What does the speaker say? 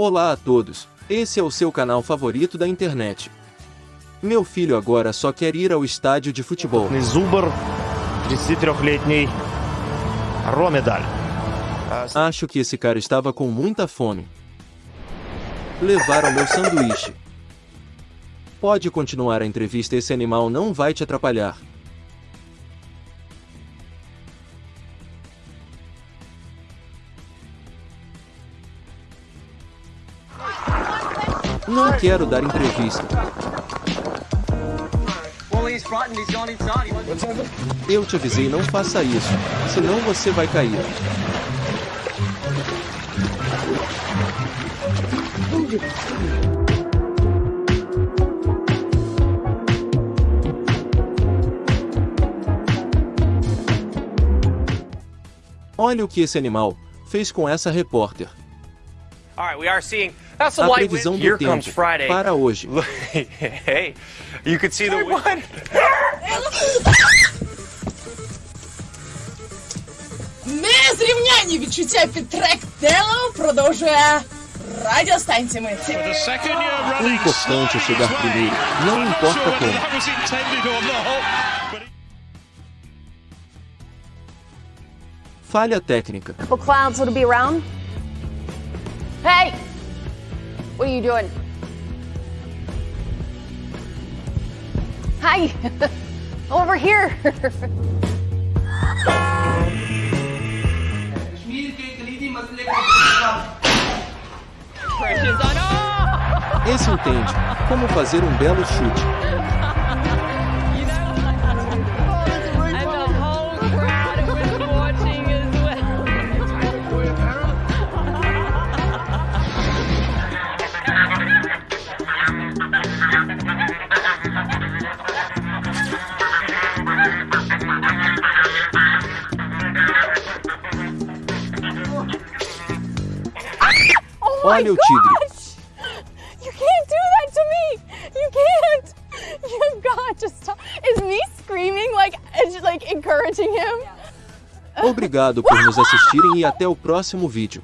Olá a todos, esse é o seu canal favorito da internet. Meu filho agora só quer ir ao estádio de futebol. Acho que esse cara estava com muita fome. Levaram meu sanduíche. Pode continuar a entrevista, esse animal não vai te atrapalhar. Não quero dar entrevista. Eu te avisei, não faça isso, senão você vai cair. Olha o que esse animal fez com essa repórter. A light previsão wind. do Here comes tempo Friday. para hoje. hey, you could see the wind. Незрівняні відчуття під трек Дело продовжує радіостанція Митці. O importante é chegar primeiro, não importa como. Falha técnica. couple clowns that'll be around. Hey! What are you doing? Hi! Over here! Esse entende como fazer um belo chute. Olha o tigre. You can't do that to me! You can't! You've got to stop. Is me screaming like, like encouraging him? Obrigado por nos assistirem e até o próximo vídeo.